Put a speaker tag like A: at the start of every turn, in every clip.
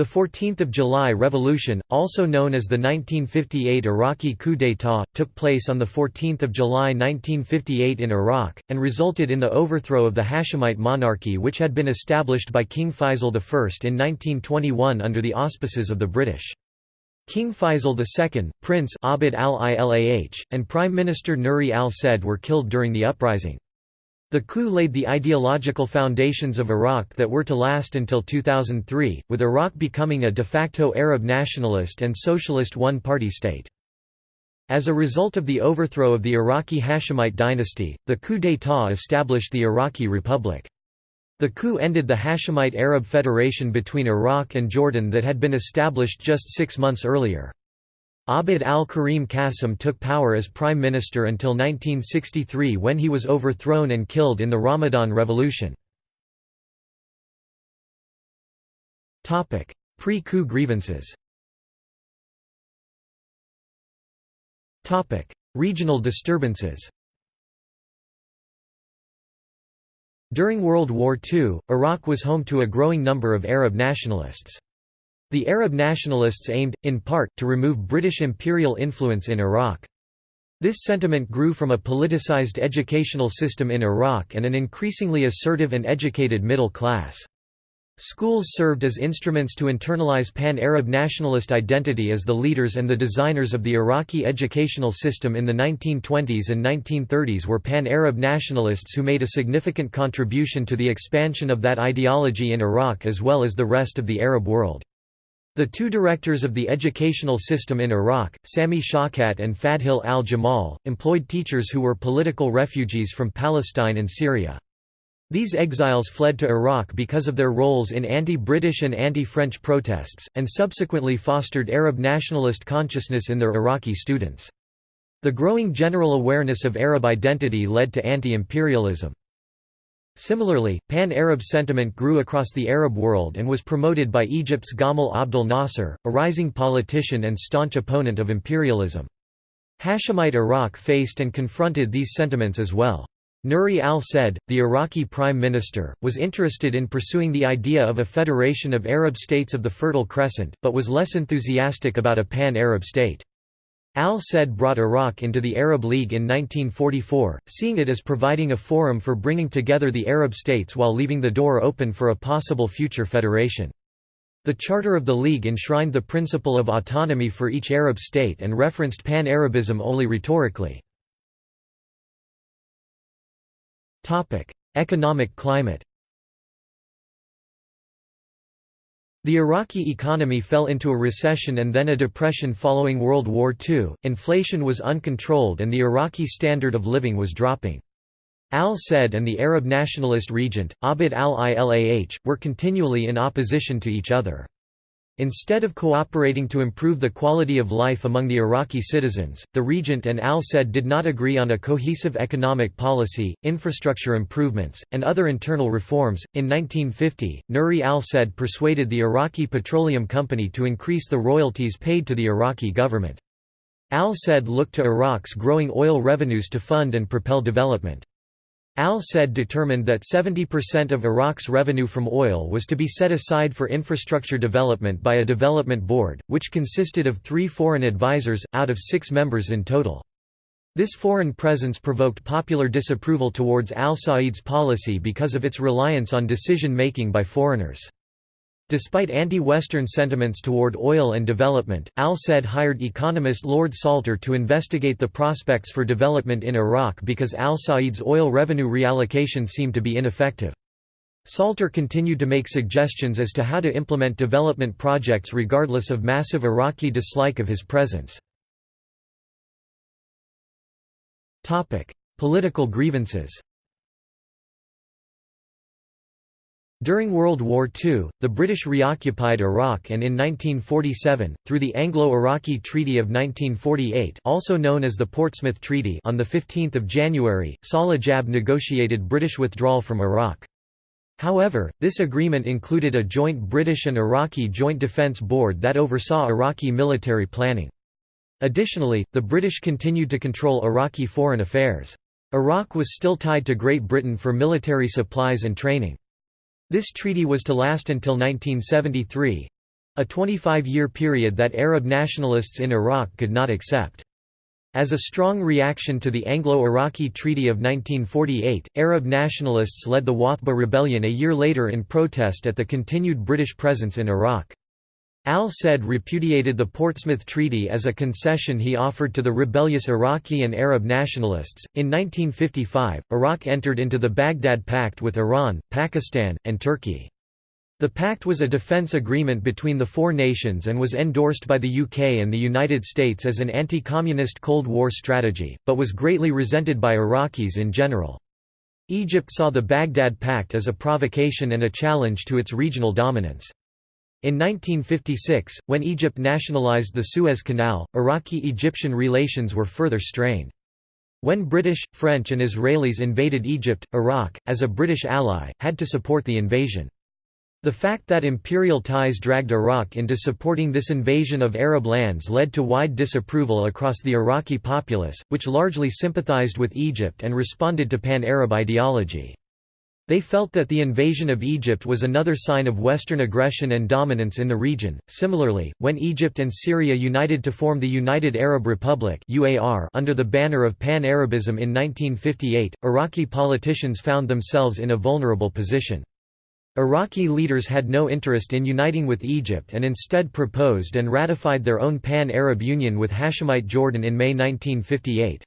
A: The 14th of July Revolution, also known as the 1958 Iraqi coup d'état, took place on the 14th of July 1958 in Iraq and resulted in the overthrow of the Hashemite monarchy which had been established by King Faisal I in 1921 under the auspices of the British. King Faisal II, Prince Abd al-Ilah, and Prime Minister Nuri al-Said were killed during the uprising. The coup laid the ideological foundations of Iraq that were to last until 2003, with Iraq becoming a de facto Arab nationalist and socialist one-party state. As a result of the overthrow of the Iraqi Hashemite dynasty, the coup d'état established the Iraqi Republic. The coup ended the Hashemite Arab Federation between Iraq and Jordan that had been established just six months earlier. Abd al-Karim Qasim took power as prime minister until 1963 when he was overthrown and killed in the Ramadan Revolution. Pre-coup grievances Regional disturbances During World War II, Iraq was home to a growing number of Arab nationalists. The Arab nationalists aimed, in part, to remove British imperial influence in Iraq. This sentiment grew from a politicized educational system in Iraq and an increasingly assertive and educated middle class. Schools served as instruments to internalize pan-Arab nationalist identity as the leaders and the designers of the Iraqi educational system in the 1920s and 1930s were pan-Arab nationalists who made a significant contribution to the expansion of that ideology in Iraq as well as the rest of the Arab world. The two directors of the educational system in Iraq, Sami Shawkat and Fadhil al-Jamal, employed teachers who were political refugees from Palestine and Syria. These exiles fled to Iraq because of their roles in anti-British and anti-French protests, and subsequently fostered Arab nationalist consciousness in their Iraqi students. The growing general awareness of Arab identity led to anti-imperialism. Similarly, pan-Arab sentiment grew across the Arab world and was promoted by Egypt's Gamal Abdel Nasser, a rising politician and staunch opponent of imperialism. Hashemite Iraq faced and confronted these sentiments as well. Nuri al-Said, the Iraqi prime minister, was interested in pursuing the idea of a federation of Arab states of the Fertile Crescent, but was less enthusiastic about a pan-Arab state. Al-Said brought Iraq into the Arab League in 1944, seeing it as providing a forum for bringing together the Arab states while leaving the door open for a possible future federation. The Charter of the League enshrined the principle of autonomy for each Arab state and referenced pan-Arabism only rhetorically. Economic climate The Iraqi economy fell into a recession and then a depression following World War II, inflation was uncontrolled and the Iraqi standard of living was dropping. Al-Said and the Arab nationalist regent, Abd al-Ilah, were continually in opposition to each other. Instead of cooperating to improve the quality of life among the Iraqi citizens, the regent and al-Said did not agree on a cohesive economic policy, infrastructure improvements, and other internal reforms. In 1950, Nuri al-Said persuaded the Iraqi Petroleum Company to increase the royalties paid to the Iraqi government. Al-Said looked to Iraq's growing oil revenues to fund and propel development. Al-Said determined that 70% of Iraq's revenue from oil was to be set aside for infrastructure development by a development board, which consisted of three foreign advisors, out of six members in total. This foreign presence provoked popular disapproval towards al-Said's policy because of its reliance on decision-making by foreigners. Despite anti-Western sentiments toward oil and development, al-Said hired economist Lord Salter to investigate the prospects for development in Iraq because al-Said's oil revenue reallocation seemed to be ineffective. Salter continued to make suggestions as to how to implement development projects regardless of massive Iraqi dislike of his presence. Political grievances During World War II, the British reoccupied Iraq and in 1947, through the Anglo-Iraqi Treaty of 1948 also known as the Portsmouth Treaty on 15 January, Salah Jabr negotiated British withdrawal from Iraq. However, this agreement included a joint British and Iraqi Joint Defence Board that oversaw Iraqi military planning. Additionally, the British continued to control Iraqi foreign affairs. Iraq was still tied to Great Britain for military supplies and training. This treaty was to last until 1973. a 25-year period that Arab nationalists in Iraq could not accept. As a strong reaction to the Anglo-Iraqi Treaty of 1948, Arab nationalists led the Wathba rebellion a year later in protest at the continued British presence in Iraq. Al-Said repudiated the Portsmouth Treaty as a concession he offered to the rebellious Iraqi and Arab nationalists. In 1955, Iraq entered into the Baghdad Pact with Iran, Pakistan, and Turkey. The pact was a defence agreement between the four nations and was endorsed by the UK and the United States as an anti-communist Cold War strategy, but was greatly resented by Iraqis in general. Egypt saw the Baghdad Pact as a provocation and a challenge to its regional dominance. In 1956, when Egypt nationalized the Suez Canal, Iraqi-Egyptian relations were further strained. When British, French and Israelis invaded Egypt, Iraq, as a British ally, had to support the invasion. The fact that imperial ties dragged Iraq into supporting this invasion of Arab lands led to wide disapproval across the Iraqi populace, which largely sympathized with Egypt and responded to pan-Arab ideology. They felt that the invasion of Egypt was another sign of Western aggression and dominance in the region. Similarly, when Egypt and Syria united to form the United Arab Republic (UAR) under the banner of Pan-Arabism in 1958, Iraqi politicians found themselves in a vulnerable position. Iraqi leaders had no interest in uniting with Egypt and instead proposed and ratified their own Pan-Arab Union with Hashemite Jordan in May 1958.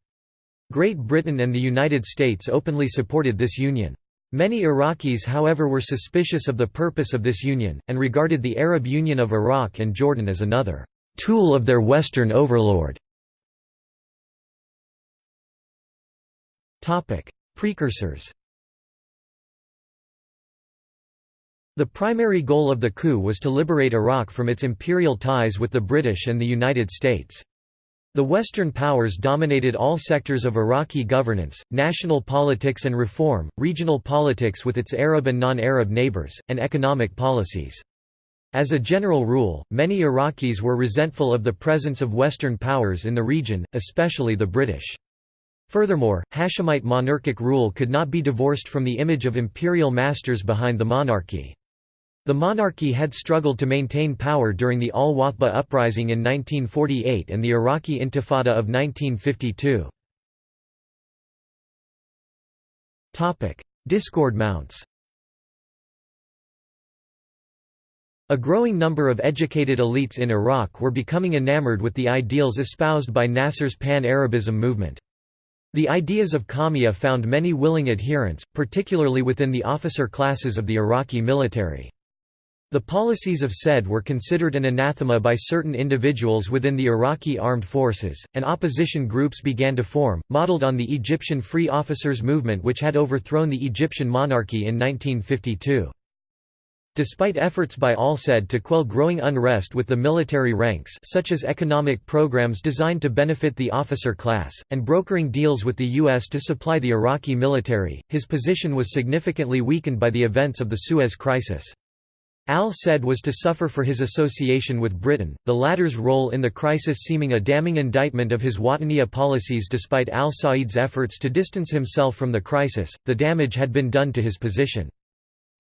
A: Great Britain and the United States openly supported this union. Many Iraqis however were suspicious of the purpose of this union, and regarded the Arab Union of Iraq and Jordan as another «tool of their Western overlord». Precursors The primary goal of the coup was to liberate Iraq from its imperial ties with the British and the United States. The Western powers dominated all sectors of Iraqi governance, national politics and reform, regional politics with its Arab and non-Arab neighbors, and economic policies. As a general rule, many Iraqis were resentful of the presence of Western powers in the region, especially the British. Furthermore, Hashemite monarchic rule could not be divorced from the image of imperial masters behind the monarchy. The monarchy had struggled to maintain power during the Al-Wathba uprising in 1948 and the Iraqi Intifada of 1952. Discord mounts A growing number of educated elites in Iraq were becoming enamored with the ideals espoused by Nasser's Pan-Arabism movement. The ideas of qawmiyya found many willing adherents, particularly within the officer classes of the Iraqi military. The policies of Said were considered an anathema by certain individuals within the Iraqi armed forces, and opposition groups began to form, modeled on the Egyptian Free Officers movement which had overthrown the Egyptian monarchy in 1952. Despite efforts by al-Said to quell growing unrest with the military ranks such as economic programs designed to benefit the officer class, and brokering deals with the U.S. to supply the Iraqi military, his position was significantly weakened by the events of the Suez Crisis. Al-Said was to suffer for his association with Britain, the latter's role in the crisis seeming a damning indictment of his Wataniya policies despite al-Said's efforts to distance himself from the crisis, the damage had been done to his position.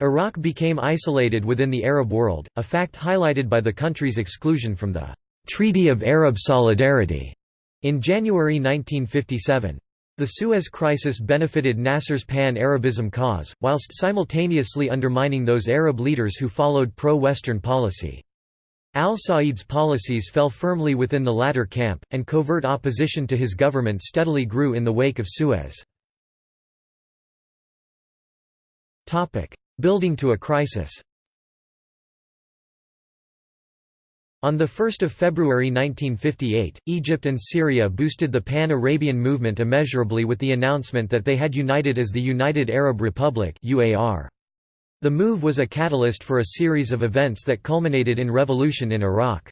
A: Iraq became isolated within the Arab world, a fact highlighted by the country's exclusion from the «Treaty of Arab Solidarity» in January 1957. The Suez Crisis benefited Nasser's pan-Arabism cause, whilst simultaneously undermining those Arab leaders who followed pro-Western policy. Al-Said's policies fell firmly within the latter camp, and covert opposition to his government steadily grew in the wake of Suez. Building to a crisis On 1 February 1958, Egypt and Syria boosted the Pan-Arabian movement immeasurably with the announcement that they had united as the United Arab Republic. The move was a catalyst for a series of events that culminated in revolution in Iraq.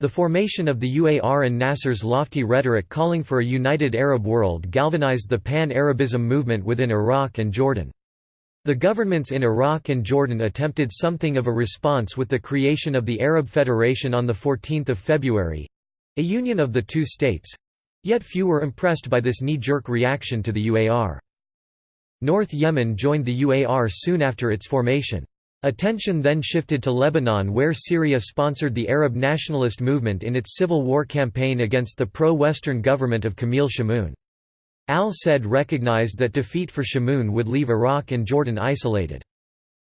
A: The formation of the UAR and Nasser's lofty rhetoric calling for a united Arab world galvanized the Pan-Arabism movement within Iraq and Jordan. The governments in Iraq and Jordan attempted something of a response with the creation of the Arab Federation on 14 February—a union of the two states—yet few were impressed by this knee-jerk reaction to the UAR. North Yemen joined the UAR soon after its formation. Attention then shifted to Lebanon where Syria sponsored the Arab nationalist movement in its civil war campaign against the pro-Western government of Camille Chamoun. Al-Said recognized that defeat for Chamoun would leave Iraq and Jordan isolated.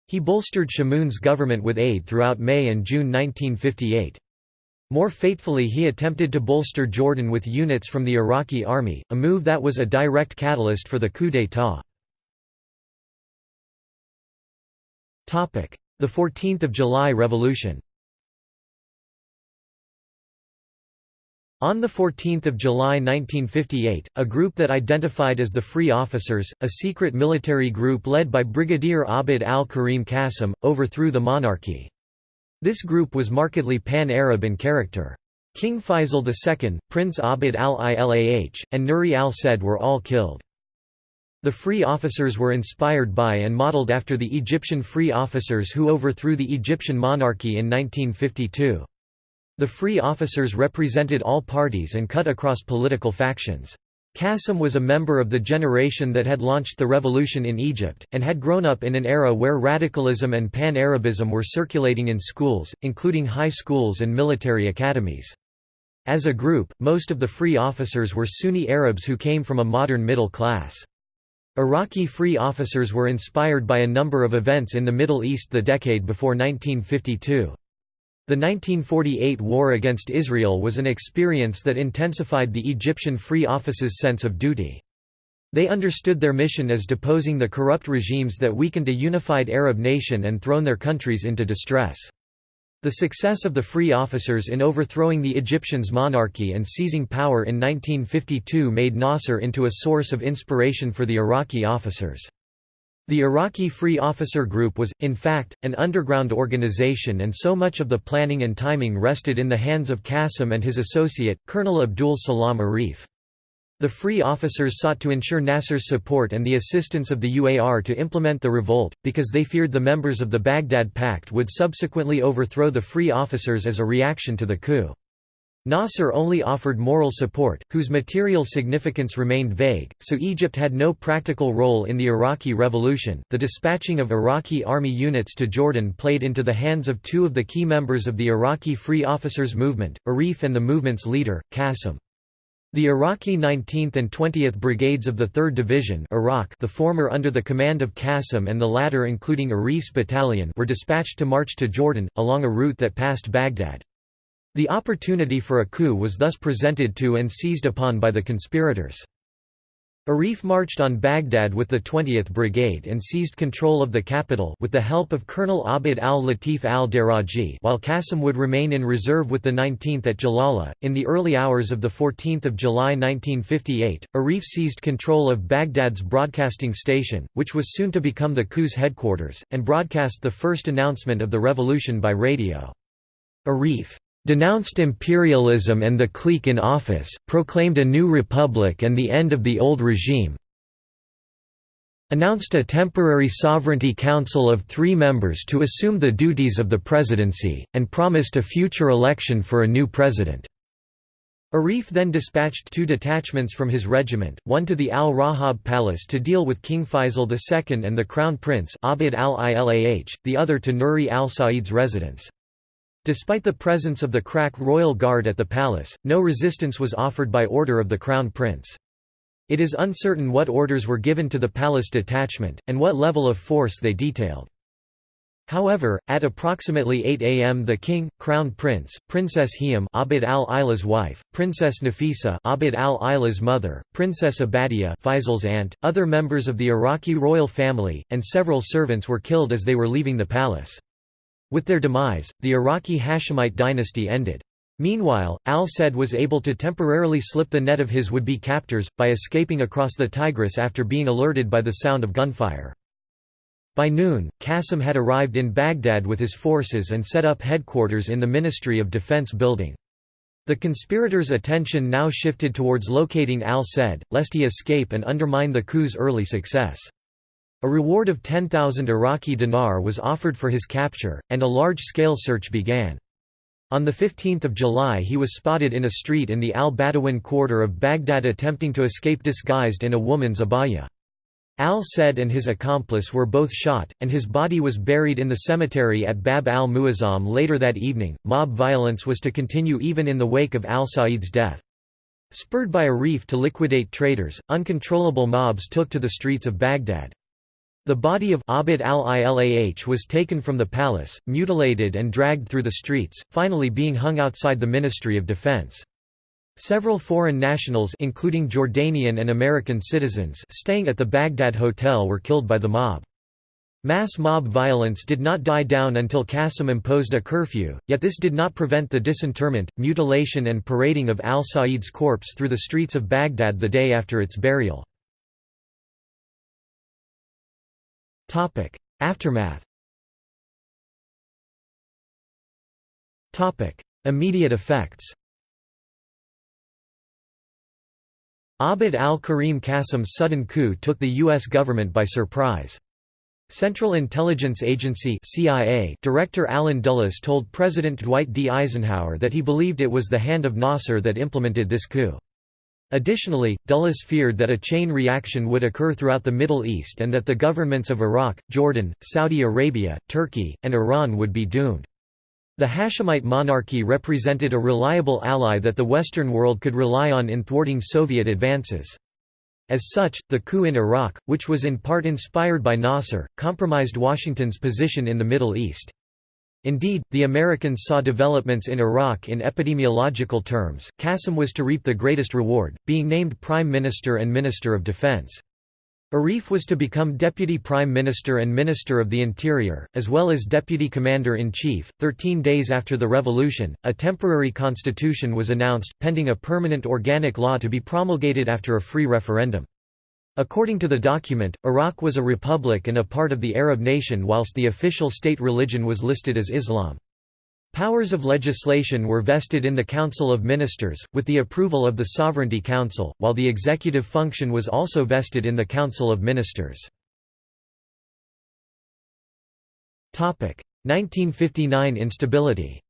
A: He bolstered Chamoun's government with aid throughout May and June 1958. More fatefully he attempted to bolster Jordan with units from the Iraqi army, a move that was a direct catalyst for the coup d'état. The 14th of July Revolution On 14 July 1958, a group that identified as the Free Officers, a secret military group led by Brigadier Abd al-Karim Qasim, overthrew the monarchy. This group was markedly pan-Arab in character. King Faisal II, Prince Abd al-Ilah, and Nuri al-Said were all killed. The Free Officers were inspired by and modeled after the Egyptian Free Officers who overthrew the Egyptian monarchy in 1952. The Free Officers represented all parties and cut across political factions. Qasim was a member of the generation that had launched the revolution in Egypt, and had grown up in an era where radicalism and pan-Arabism were circulating in schools, including high schools and military academies. As a group, most of the Free Officers were Sunni Arabs who came from a modern middle class. Iraqi free officers were inspired by a number of events in the Middle East the decade before 1952. The 1948 war against Israel was an experience that intensified the Egyptian Free Office's sense of duty. They understood their mission as deposing the corrupt regimes that weakened a unified Arab nation and thrown their countries into distress. The success of the Free Officers in overthrowing the Egyptians' monarchy and seizing power in 1952 made Nasser into a source of inspiration for the Iraqi officers. The Iraqi Free Officer Group was, in fact, an underground organization and so much of the planning and timing rested in the hands of Qasim and his associate, Colonel Abdul Salam Arif. The Free Officers sought to ensure Nasser's support and the assistance of the UAR to implement the revolt, because they feared the members of the Baghdad Pact would subsequently overthrow the Free Officers as a reaction to the coup. Nasser only offered moral support, whose material significance remained vague, so Egypt had no practical role in the Iraqi Revolution. The dispatching of Iraqi army units to Jordan played into the hands of two of the key members of the Iraqi Free Officers movement, Arif and the movement's leader, Qasim. The Iraqi 19th and 20th Brigades of the 3rd Division Iraq the former under the command of Qasim and the latter including Arif's battalion were dispatched to march to Jordan, along a route that passed Baghdad. The opportunity for a coup was thus presented to and seized upon by the conspirators. Arif marched on Baghdad with the 20th Brigade and seized control of the capital with the help of Colonel Abd al-Latif al-Daraji while Qasim would remain in reserve with the 19th at Jalawla. In the early hours of 14 July 1958, Arif seized control of Baghdad's broadcasting station, which was soon to become the coup's headquarters, and broadcast the first announcement of the revolution by radio. Arif denounced imperialism and the clique in office, proclaimed a new republic and the end of the old regime announced a temporary sovereignty council of three members to assume the duties of the presidency, and promised a future election for a new president. Arif then dispatched two detachments from his regiment, one to the Al-Rahab Palace to deal with King Faisal II and the Crown Prince Abd al-Ilah, the other to Nuri al-Said's residence. Despite the presence of the crack royal guard at the palace, no resistance was offered by order of the crown prince. It is uncertain what orders were given to the palace detachment, and what level of force they detailed. However, at approximately 8 am the king, crown prince, Princess Hiam Abd al-Ilah's wife, Princess Nafisa Abd al-Ilah's mother, Princess Abadia Faisal's aunt, other members of the Iraqi royal family, and several servants were killed as they were leaving the palace. With their demise, the Iraqi Hashemite dynasty ended. Meanwhile, al-Said was able to temporarily slip the net of his would-be captors, by escaping across the Tigris after being alerted by the sound of gunfire. By noon, Qasim had arrived in Baghdad with his forces and set up headquarters in the Ministry of Defense building. The conspirators' attention now shifted towards locating al-Said, lest he escape and undermine the coup's early success. A reward of 10,000 Iraqi dinar was offered for his capture, and a large-scale search began. On 15 July he was spotted in a street in the al-Badawin quarter of Baghdad attempting to escape disguised in a woman's abaya. Al-Said and his accomplice were both shot, and his body was buried in the cemetery at Bab al-Muazzam later that evening. Mob violence was to continue even in the wake of al-Sa'id's death. Spurred by Arif to liquidate traitors, uncontrollable mobs took to the streets of Baghdad. The body of Abd al-Ilah was taken from the palace, mutilated and dragged through the streets, finally being hung outside the Ministry of Defense. Several foreign nationals including Jordanian and American citizens staying at the Baghdad hotel were killed by the mob. Mass mob violence did not die down until Qasim imposed a curfew, yet this did not prevent the disinterment, mutilation and parading of al-Sa'id's corpse through the streets of Baghdad the day after its burial. Aftermath Topic: Immediate effects Abd al-Karim Qasim's sudden coup took the U.S. government by surprise. Central Intelligence Agency CIA Director Allen Dulles told President Dwight D. Eisenhower that he believed it was the hand of Nasser that implemented this coup. Additionally, Dulles feared that a chain reaction would occur throughout the Middle East and that the governments of Iraq, Jordan, Saudi Arabia, Turkey, and Iran would be doomed. The Hashemite monarchy represented a reliable ally that the Western world could rely on in thwarting Soviet advances. As such, the coup in Iraq, which was in part inspired by Nasser, compromised Washington's position in the Middle East. Indeed, the Americans saw developments in Iraq in epidemiological terms. Qasim was to reap the greatest reward, being named Prime Minister and Minister of Defense. Arif was to become Deputy Prime Minister and Minister of the Interior, as well as Deputy Commander-in-Chief. Thirteen days after the revolution, a temporary constitution was announced, pending a permanent organic law to be promulgated after a free referendum. According to the document, Iraq was a republic and a part of the Arab nation whilst the official state religion was listed as Islam. Powers of legislation were vested in the Council of Ministers, with the approval of the Sovereignty Council, while the executive function was also vested in the Council of Ministers. 1959 instability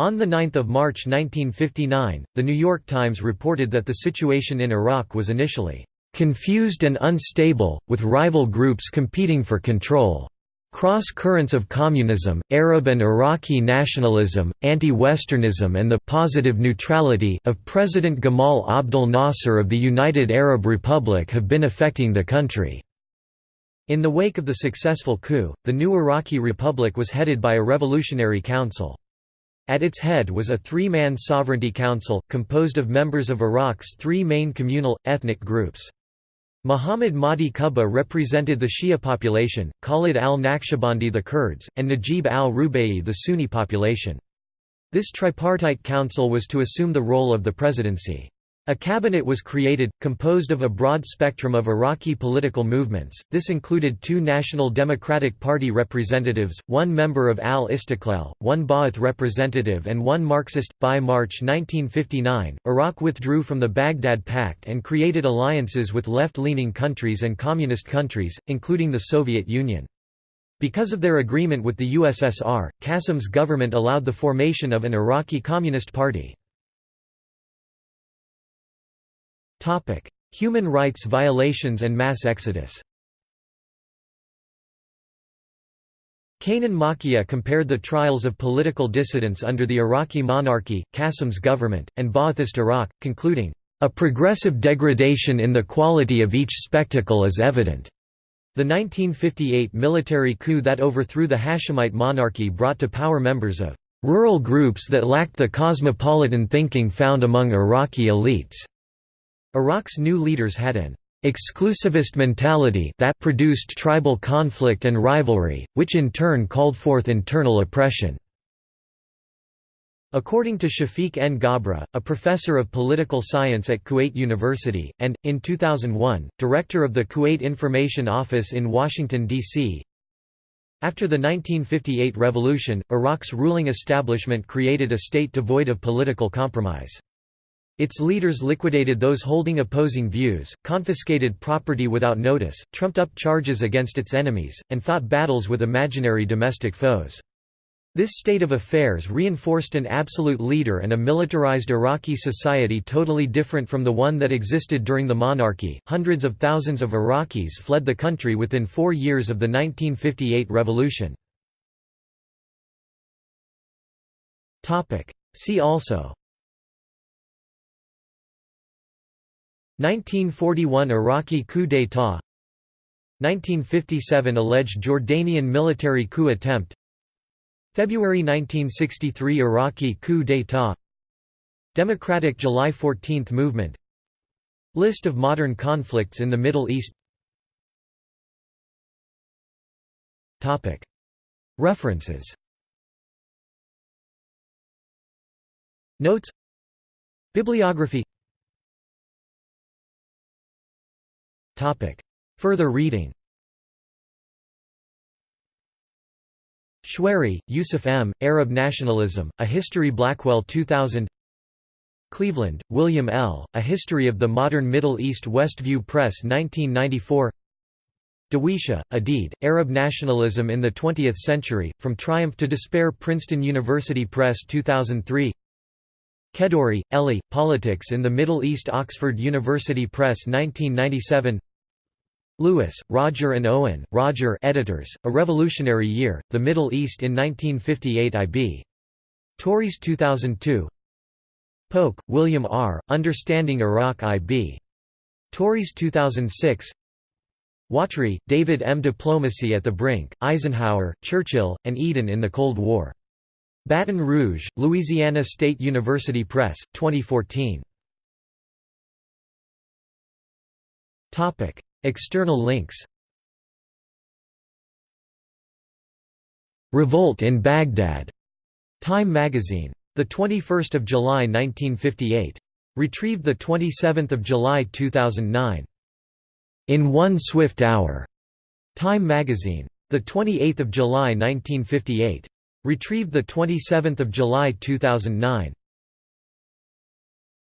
A: On 9 March 1959, The New York Times reported that the situation in Iraq was initially "...confused and unstable, with rival groups competing for control." Cross-currents of communism, Arab and Iraqi nationalism, anti-Westernism and the «positive neutrality» of President Gamal Abdel Nasser of the United Arab Republic have been affecting the country. In the wake of the successful coup, the new Iraqi Republic was headed by a revolutionary council. At its head was a three-man sovereignty council, composed of members of Iraq's three main communal, ethnic groups. Muhammad Mahdi Kubba represented the Shia population, Khalid al-Naqshbandi the Kurds, and Najib al-Rubaii the Sunni population. This tripartite council was to assume the role of the presidency. A cabinet was created, composed of a broad spectrum of Iraqi political movements. This included two National Democratic Party representatives, one member of al Istiqlal, one Ba'ath representative, and one Marxist. By March 1959, Iraq withdrew from the Baghdad Pact and created alliances with left leaning countries and communist countries, including the Soviet Union. Because of their agreement with the USSR, Qasim's government allowed the formation of an Iraqi Communist Party. Topic: Human rights violations and mass exodus. Kanan Makiya compared the trials of political dissidents under the Iraqi monarchy, Qasim's government, and Ba'athist Iraq, concluding, "...a progressive degradation in the quality of each spectacle is evident." The 1958 military coup that overthrew the Hashemite monarchy brought to power members of rural groups that lacked the cosmopolitan thinking found among Iraqi elites. Iraq's new leaders had an exclusivist mentality that produced tribal conflict and rivalry, which in turn called forth internal oppression. According to Shafiq N. Ghabra, a professor of political science at Kuwait University, and, in 2001, director of the Kuwait Information Office in Washington, D.C., after the 1958 revolution, Iraq's ruling establishment created a state devoid of political compromise. Its leaders liquidated those holding opposing views, confiscated property without notice, trumped up charges against its enemies, and fought battles with imaginary domestic foes. This state of affairs reinforced an absolute leader and a militarized Iraqi society totally different from the one that existed during the monarchy. Hundreds of thousands of Iraqis fled the country within four years of the 1958 revolution. See also 1941 Iraqi coup d'état. 1957 alleged Jordanian military coup attempt. February 1963 Iraqi coup d'état. Democratic July 14 movement. List of modern conflicts in the Middle East. References. Notes. Bibliography Further reading. Choueiri, Yusuf M., Arab Nationalism, A History Blackwell 2000 Cleveland, William L., A History of the Modern Middle East Westview Press 1994 Dawisha, Adid, Arab Nationalism in the Twentieth Century, From Triumph to Despair Princeton University Press 2003 Kedourie, Elie, Politics in the Middle East Oxford University Press 1997 Louis, Roger and Owen, Roger editors, A Revolutionary Year, The Middle East in 1958 IB. Tauris 2002 Polk, William R., Understanding Iraq IB. Tauris 2006 Watry, David M. Diplomacy at the Brink, Eisenhower, Churchill, and Eden in the Cold War. Baton Rouge, Louisiana State University Press, 2014. External links Revolt in Baghdad. Time magazine. The 21st of July 1958. Retrieved the 27th of July 2009. In One Swift Hour. Time magazine. The 28th of July 1958. Retrieved the 27th of July 2009.